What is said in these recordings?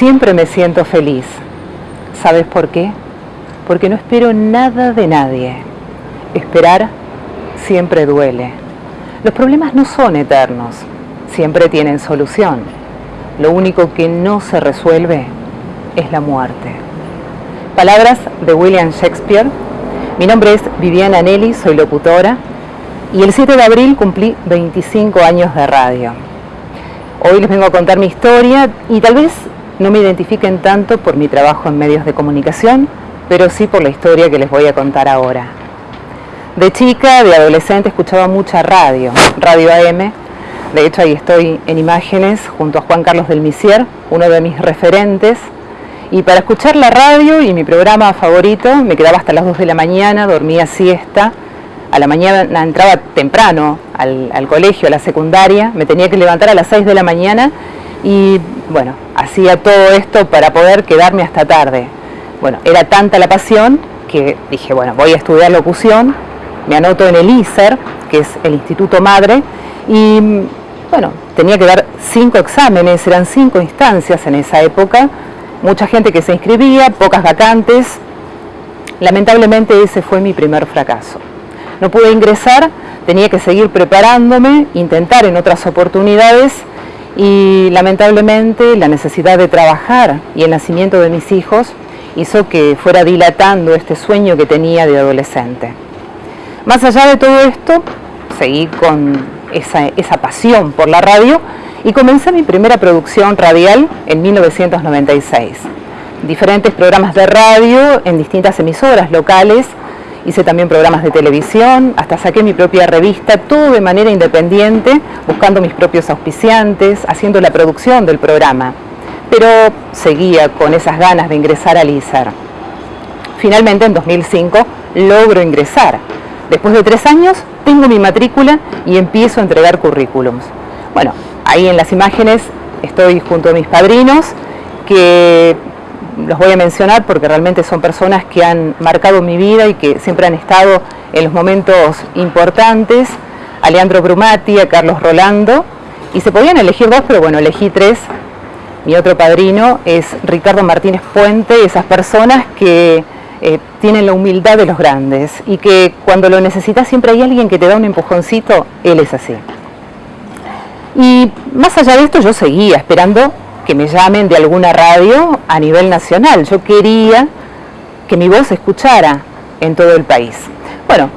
siempre me siento feliz. ¿Sabes por qué? Porque no espero nada de nadie. Esperar siempre duele. Los problemas no son eternos, siempre tienen solución. Lo único que no se resuelve es la muerte. Palabras de William Shakespeare. Mi nombre es Viviana Nelly, soy locutora y el 7 de abril cumplí 25 años de radio. Hoy les vengo a contar mi historia y tal vez no me identifiquen tanto por mi trabajo en medios de comunicación, pero sí por la historia que les voy a contar ahora. De chica, de adolescente, escuchaba mucha radio, radio AM. De hecho, ahí estoy en imágenes junto a Juan Carlos del Misier, uno de mis referentes. Y para escuchar la radio y mi programa favorito, me quedaba hasta las 2 de la mañana, dormía siesta, a la mañana entraba temprano al, colegio, a la secundaria, me tenía que levantar a las 6 de la mañana y bueno, hacía todo esto para poder quedarme hasta tarde. Bueno, era tanta la pasión que dije, bueno, voy a estudiar locución, me anoto en el ISER, que es el Instituto Madre, y bueno, tenía que dar cinco exámenes, eran cinco instancias en esa época, mucha gente que se inscribía, pocas vacantes, lamentablemente ese fue mi primer fracaso no pude ingresar, tenía que seguir preparándome, intentar en otras oportunidades y lamentablemente la necesidad de trabajar y el nacimiento de mis hijos hizo que fuera dilatando este sueño que tenía de adolescente. Más allá de todo esto, seguí con esa, esa pasión por la radio y comencé mi primera producción radial en 1996. Diferentes programas de radio en distintas emisoras locales hice también programas de televisión, hasta saqué mi propia revista, todo de manera independiente, buscando mis propios auspiciantes, haciendo la producción del programa. Pero seguía con esas ganas de ingresar al ISAR. Finalmente, en 2005, logro ingresar. Después de tres años, tengo mi matrícula y empiezo a entregar currículums. Bueno, ahí en las imágenes estoy junto a mis padrinos, que los voy a mencionar porque realmente son personas que han marcado mi vida y que siempre han estado en los momentos importantes, a Leandro Brumati, a Carlos Rolando, y se podían elegir dos, pero bueno, elegí tres. Mi otro padrino es Ricardo Martínez Puente, esas personas que eh, tienen la humildad de los grandes y que cuando lo necesitas siempre hay alguien que te da un empujoncito, él es así. Y más allá de esto yo seguía esperando que me llamen de alguna radio a nivel nacional. Yo quería que mi voz escuchara en todo el país. Bueno,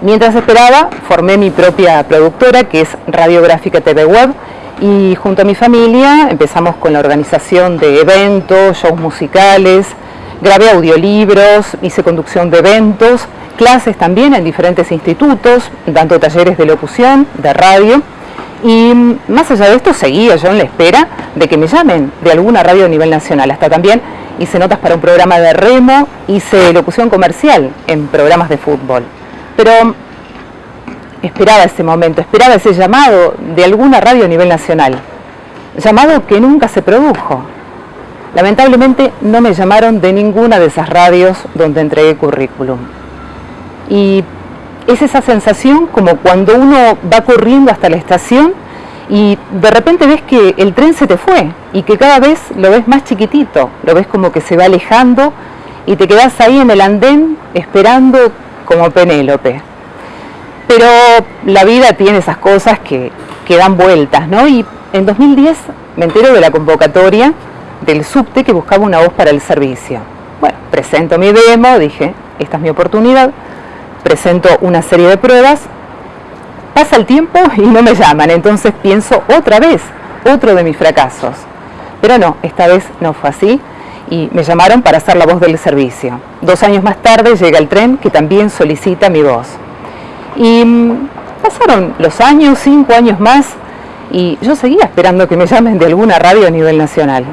mientras esperaba, formé mi propia productora, que es Radiográfica TV Web, y junto a mi familia empezamos con la organización de eventos, shows musicales, grabé audiolibros, hice conducción de eventos, clases también en diferentes institutos, dando talleres de locución, de radio, y más allá de esto, seguía yo en la espera de que me llamen de alguna radio a nivel nacional. Hasta también hice notas para un programa de remo, hice locución comercial en programas de fútbol. Pero esperaba ese momento, esperaba ese llamado de alguna radio a nivel nacional. Llamado que nunca se produjo. Lamentablemente no me llamaron de ninguna de esas radios donde entregué currículum. Y es esa sensación como cuando uno va corriendo hasta la estación y de repente ves que el tren se te fue y que cada vez lo ves más chiquitito, lo ves como que se va alejando y te quedas ahí en el andén esperando como Penélope. Pero la vida tiene esas cosas que, que dan vueltas, ¿no? Y en 2010 me entero de la convocatoria del subte que buscaba una voz para el servicio. Bueno, presento mi demo, dije, esta es mi oportunidad presento una serie de pruebas, pasa el tiempo y no me llaman, entonces pienso otra vez, otro de mis fracasos. Pero no, esta vez no fue así y me llamaron para hacer la voz del servicio. Dos años más tarde llega el tren que también solicita mi voz. Y mm, pasaron los años, cinco años más, y yo seguía esperando que me llamen de alguna radio a nivel nacional.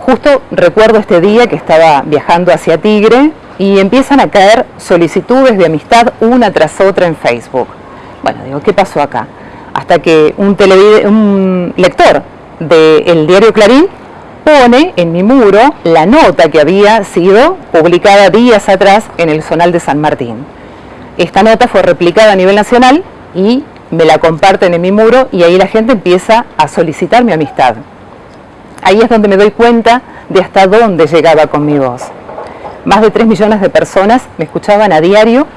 Justo recuerdo este día que estaba viajando hacia Tigre y empiezan a caer solicitudes de amistad una tras otra en Facebook. Bueno, digo, ¿qué pasó acá? Hasta que un, un lector del diario Clarín pone en mi muro la nota que había sido publicada días atrás en el Zonal de San Martín. Esta nota fue replicada a nivel nacional y me la comparten en mi muro y ahí la gente empieza a solicitar mi amistad. ahí es donde me doy cuenta de hasta dónde llegaba con mi voz. Más de 3 millones de personas me escuchaban a diario,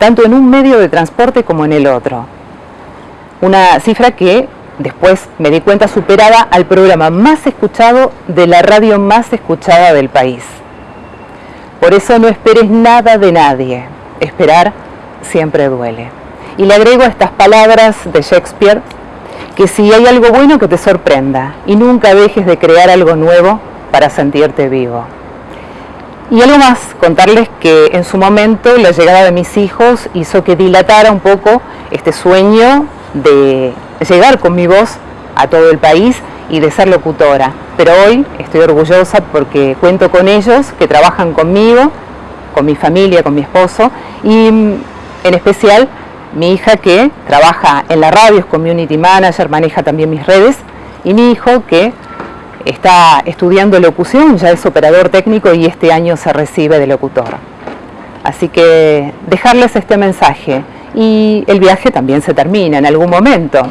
tanto en un medio de transporte como en el otro. Una cifra que después me di cuenta superada al programa más escuchado de la radio más escuchada del país. Por eso no esperes nada de nadie. Esperar siempre duele. Y le agrego estas palabras de Shakespeare, que si hay algo bueno que te sorprenda y nunca dejes de crear algo nuevo para sentirte vivo. Y algo más, contarles que en su momento la llegada de mis hijos hizo que dilatara un poco este sueño de llegar con mi voz a todo el país y de ser locutora. Pero hoy estoy orgullosa porque cuento con ellos que trabajan conmigo, con mi familia, con mi esposo y mm, en especial mi hija que trabaja en la radio, es community manager, maneja también mis redes y mi hijo que está estudiando locución, ya es operador técnico y este año se recibe de locutor. Así que dejarles este mensaje y el viaje también se termina en algún momento.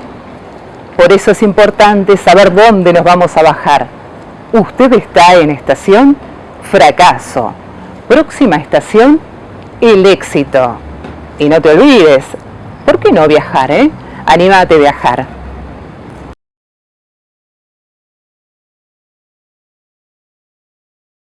Por eso es importante saber dónde nos vamos a bajar. Usted está en estación fracaso. Próxima estación, el éxito. Y no te olvides, ¿por qué no viajar? Eh? Anímate a viajar.